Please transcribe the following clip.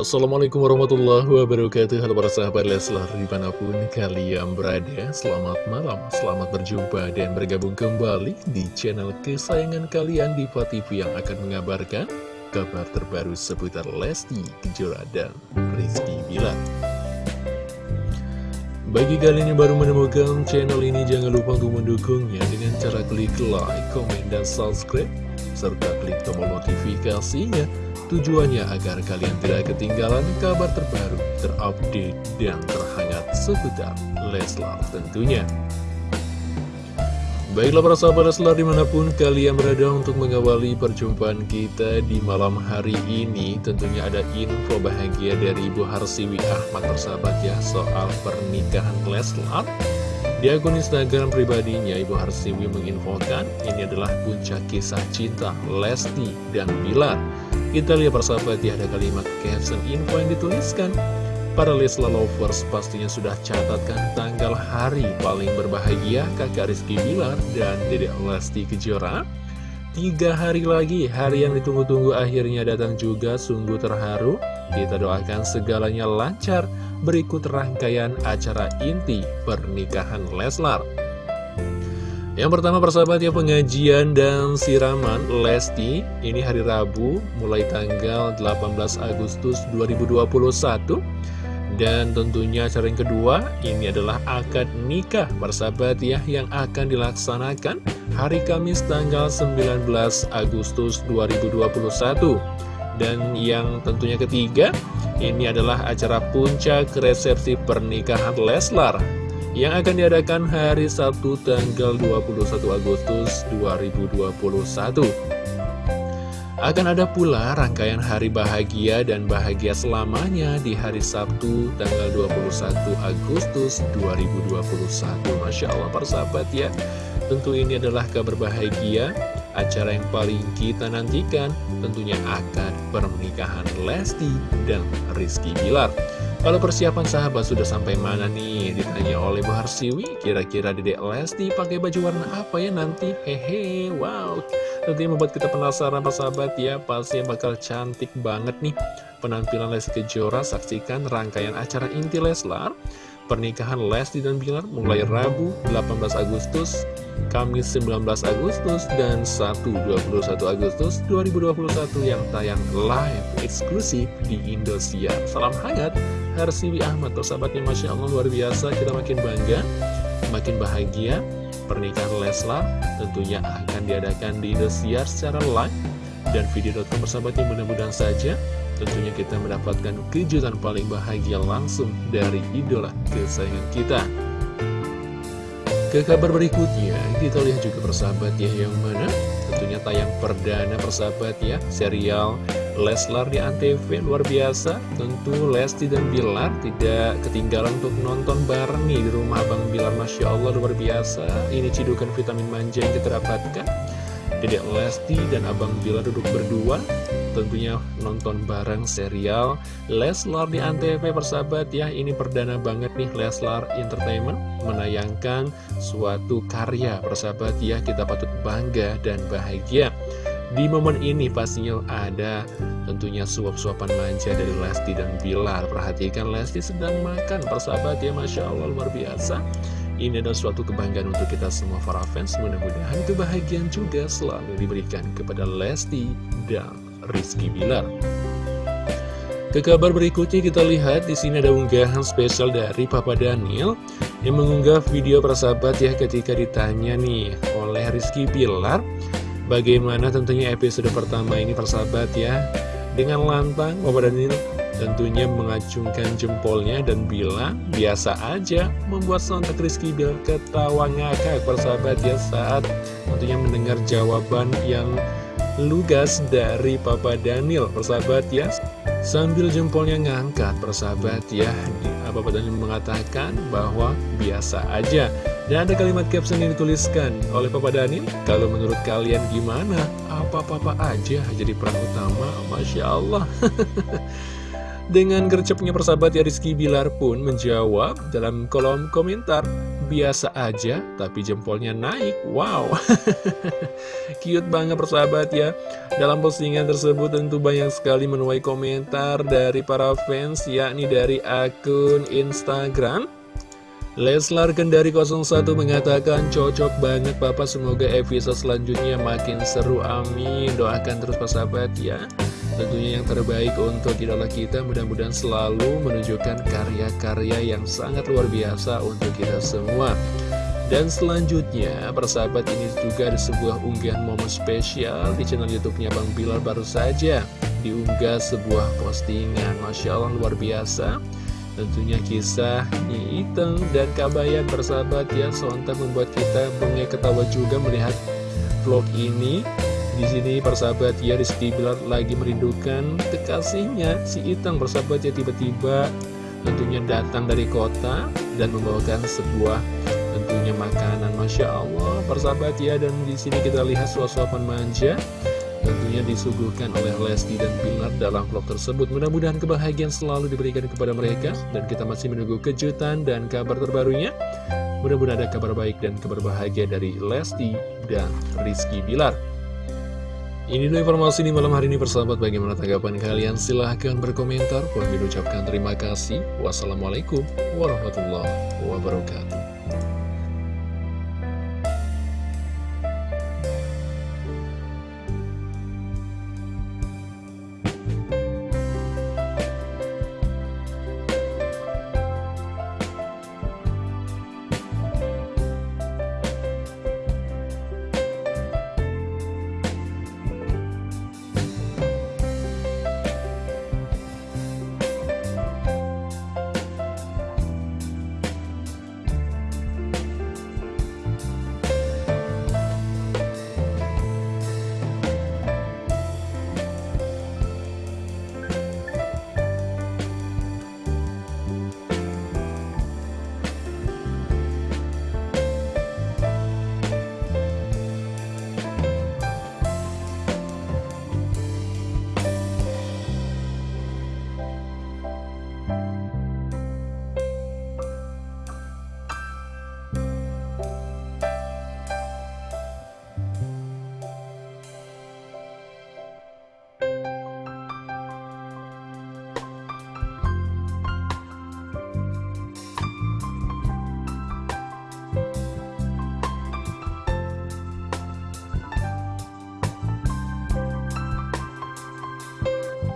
Assalamualaikum warahmatullahi wabarakatuh. Halo para sahabat Leslar di mana pun kalian berada Selamat malam, selamat berjumpa dan bergabung kembali di channel kesayangan kalian di TV yang akan mengabarkan kabar terbaru seputar Lesti Kejora dan Rizky Bilar. Bagi kalian yang baru menemukan channel ini, jangan lupa untuk mendukungnya dengan cara klik like, komen, dan subscribe, serta klik tombol notifikasinya Tujuannya agar kalian tidak ketinggalan kabar terbaru, terupdate, dan terhangat seputar Leslar tentunya. Baiklah para sahabat Leslar di mana pun kalian berada untuk mengawali perjumpaan kita di malam hari ini Tentunya ada info bahagia dari Ibu Harsiwi Ahmad persahabat ya soal pernikahan Leslar Di akun Instagram pribadinya Ibu Harsiwi menginfokan ini adalah puncak kisah cinta Lesti dan Bilar kita lihat persahabat ya ada kalimat caption info yang dituliskan. Para Lesla Lovers pastinya sudah catatkan tanggal hari paling berbahagia kakak Rizky Bilar dan Dedek Lesti Kejora. Tiga hari lagi, hari yang ditunggu-tunggu akhirnya datang juga sungguh terharu. Kita doakan segalanya lancar. Berikut rangkaian acara inti pernikahan Leslar yang pertama persahabat ya pengajian dan siraman Lesti Ini hari Rabu mulai tanggal 18 Agustus 2021 Dan tentunya acara yang kedua ini adalah akad nikah persahabat ya Yang akan dilaksanakan hari Kamis tanggal 19 Agustus 2021 Dan yang tentunya ketiga ini adalah acara puncak resepsi pernikahan Leslar yang akan diadakan hari Sabtu tanggal 21 Agustus 2021. Akan ada pula rangkaian hari bahagia dan bahagia selamanya di hari Sabtu tanggal 21 Agustus 2021. Masya Allah persahabat ya, tentu ini adalah kabar bahagia, acara yang paling kita nantikan tentunya akan pernikahan Lesti dan Rizky Bilar. Kalau persiapan sahabat sudah sampai mana nih? Ditanya oleh Bu Harsiwi, kira-kira Dedek Lesti pakai baju warna apa ya nanti? Hehe, wow. Tentunya membuat kita penasaran sahabat ya, pasti bakal cantik banget nih. Penampilan Lesti Kejora, saksikan rangkaian acara inti Leslar pernikahan Lesti dan Bilar mulai Rabu 18 Agustus, Kamis 19 Agustus, dan Sabtu 21 Agustus 2021 yang tayang live eksklusif di Indosiar. Salam hangat, Harsiwi Ahmad, sahabatnya Masya Allah luar biasa, kita makin bangga, makin bahagia. Pernikahan Leslar tentunya akan diadakan di Indosiar secara live dan video.com persahabatnya mudah-mudahan saja tentunya kita mendapatkan kejutan paling bahagia langsung dari idola kesayangan kita. Ke kabar berikutnya, kita lihat juga persahabat ya yang mana tentunya tayang perdana persahabat ya, serial Leslar di Antv luar biasa. Tentu Lesti dan Bilar tidak ketinggalan untuk nonton bareng nih di rumah Bang Bilar, Masya Allah luar biasa. Ini cidukan vitamin manja yang kita dapatkan. Dedek Lesti dan Abang Bilar duduk berdua tentunya nonton bareng serial Leslar di Antv persahabat ya ini perdana banget nih Leslar Entertainment menayangkan suatu karya persahabat ya kita patut bangga dan bahagia di momen ini pastinya ada tentunya suap-suapan manja dari Lesti dan Bilar. Perhatikan Lesti sedang makan persahabat ya Masya Allah luar biasa. Ini adalah suatu kebanggaan untuk kita semua para fans. Mudah-mudahan kebahagiaan juga selalu diberikan kepada Lesti dan Rizky Bilar. Ke kabar berikutnya kita lihat di sini ada unggahan spesial dari Papa Daniel yang mengunggah video persahabat ya ketika ditanya nih oleh Rizky Bilar bagaimana tentunya episode pertama ini persahabat ya dengan lantang Papa Daniel tentunya mengacungkan jempolnya dan bilang biasa aja membuat sontak Rizky Bilar ketawa ngakak. Persahabat ya saat tentunya mendengar jawaban yang lugas dari Papa Daniel. Persahabat ya sambil jempolnya ngangkat persahabat ya. Papa Daniel mengatakan bahwa biasa aja dan ada kalimat caption yang dituliskan oleh Papa Daniel kalau menurut kalian gimana apa-apa aja jadi peran utama Masya Allah Dengan gercepnya persahabat ya Rizky Bilar pun menjawab dalam kolom komentar biasa aja, tapi jempolnya naik. Wow, cute banget persahabat ya. Dalam postingan tersebut tentu banyak sekali menuai komentar dari para fans, yakni dari akun Instagram. Leslar Kendari 01 mengatakan cocok banget Papa semoga episode selanjutnya makin seru amin doakan terus persahabat ya Tentunya yang terbaik untuk idola kita mudah-mudahan selalu menunjukkan karya-karya yang sangat luar biasa untuk kita semua. Dan selanjutnya, persahabat ini juga ada sebuah unggahan momen spesial di channel YouTube-nya Bang Bilar baru saja diunggah sebuah postingan. Masya Allah luar biasa. Tentunya kisah Nyi Iteng dan Kabayan persahabat ya. Sontak membuat kita bengek ketawa juga melihat vlog ini. Di sini persahabat ya Rizky Bilar lagi merindukan kekasihnya. Si Itang persahabat ya tiba-tiba tentunya datang dari kota dan membawakan sebuah tentunya makanan. Masya Allah persahabat ya. Dan di sini kita lihat suasana manja tentunya disuguhkan oleh Lesti dan Bilar dalam vlog tersebut mudah-mudahan kebahagiaan selalu diberikan kepada mereka dan kita masih menunggu kejutan dan kabar terbarunya mudah-mudahan ada kabar baik dan kabar bahagia dari Lesti dan Rizky Bilar ini dulu informasi di malam hari ini persahabat bagaimana tanggapan kalian silahkan berkomentar. Kami ucapkan terima kasih. Wassalamualaikum warahmatullahi wabarakatuh.